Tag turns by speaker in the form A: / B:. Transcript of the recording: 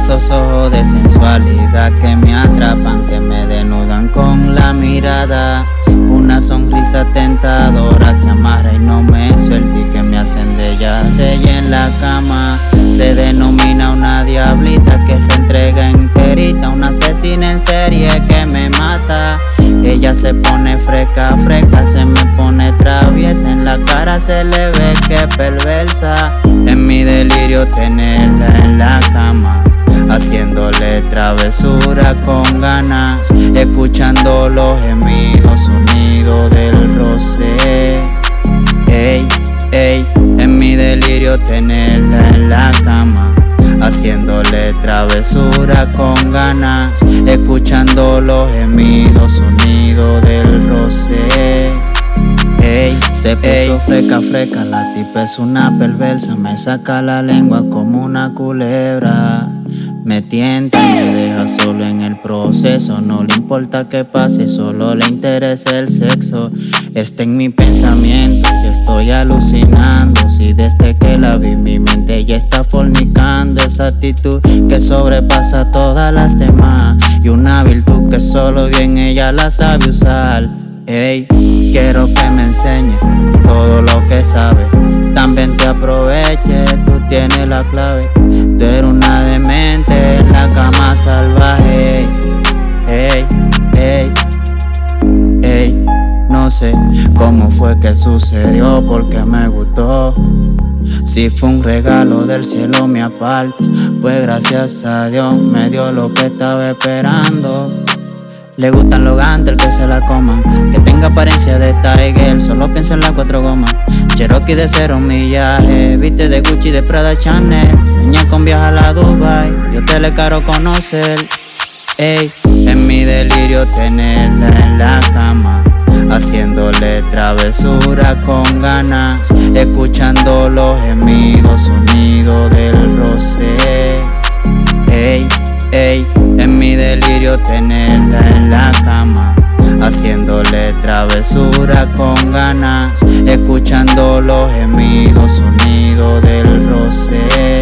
A: esos ojos de sensualidad que me atrapan, que me denudan con la mirada. Una sonrisa tentadora que amarra y no me suelta y que me hacen de ella, de ella en la cama. Se denomina una diablita que se entrega enterita, una asesina en serie que me mata. Ella se pone freca, freca, se me pone traviesa, en la cara se le ve que perversa. En mi delirio tenerla travesura con ganas, escuchando los gemidos unidos del roce. Ey, ey, en mi delirio tenerla en la cama, haciéndole travesura con ganas, escuchando los gemidos unidos del roce. Ey, se puso freca, freca, la tipa es una perversa, me saca la lengua como una culebra. Me tienta y me deja solo en el proceso. No le importa que pase, solo le interesa el sexo. Está en mi pensamiento y estoy alucinando. Si desde que la vi, mi mente ya está fornicando. Esa actitud que sobrepasa todas las demás. Y una virtud que solo bien ella la sabe usar. Ey, quiero que me enseñe todo lo que sabe. También te aproveche, tú tienes la clave. Tú eres una demente en la cama salvaje. Ey, ey, ey. No sé cómo fue que sucedió, porque me gustó. Si fue un regalo del cielo me aparta, pues gracias a Dios me dio lo que estaba esperando. Le gustan los gantes, que se la coman. Que tenga apariencia de Tiger, solo piensa en las cuatro gomas. Cherokee de cero millaje, viste de Gucci, de Prada, Chanel. Sueña con viajar a Dubai, yo te le caro conocer. Ey, en mi delirio tenerla en la cama. Haciéndole travesura con ganas, escuchando los gemidos unidos del roce. Ey, ey, en mi delirio tenerla en la cama, haciéndole travesura con ganas, escuchando los gemidos unidos del roce.